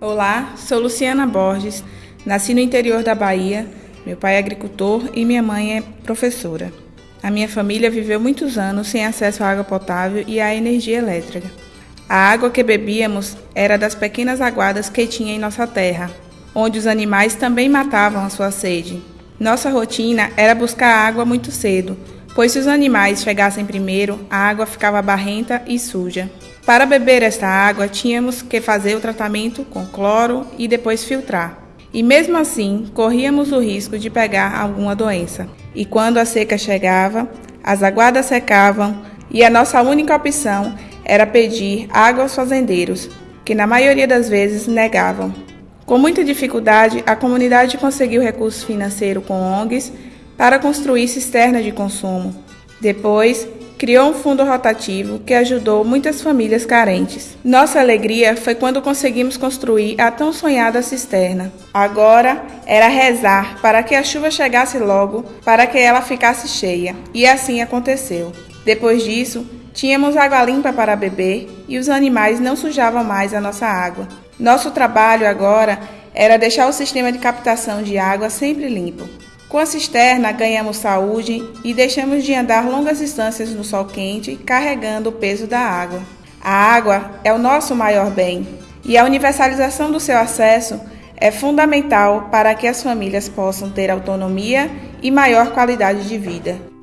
Olá, sou Luciana Borges, nasci no interior da Bahia. Meu pai é agricultor e minha mãe é professora. A minha família viveu muitos anos sem acesso à água potável e à energia elétrica. A água que bebíamos era das pequenas aguadas que tinha em nossa terra, onde os animais também matavam a sua sede. Nossa rotina era buscar água muito cedo, pois se os animais chegassem primeiro, a água ficava barrenta e suja. Para beber esta água, tínhamos que fazer o tratamento com cloro e depois filtrar. E mesmo assim, corríamos o risco de pegar alguma doença. E quando a seca chegava, as aguadas secavam e a nossa única opção era pedir água aos fazendeiros, que na maioria das vezes negavam. Com muita dificuldade, a comunidade conseguiu recurso financeiro com ONGs para construir cisternas de consumo. Depois, criou um fundo rotativo que ajudou muitas famílias carentes. Nossa alegria foi quando conseguimos construir a tão sonhada cisterna. Agora era rezar para que a chuva chegasse logo, para que ela ficasse cheia. E assim aconteceu. Depois disso, tínhamos água limpa para beber e os animais não sujavam mais a nossa água. Nosso trabalho agora era deixar o sistema de captação de água sempre limpo. Com a cisterna, ganhamos saúde e deixamos de andar longas distâncias no sol quente carregando o peso da água. A água é o nosso maior bem e a universalização do seu acesso é fundamental para que as famílias possam ter autonomia e maior qualidade de vida.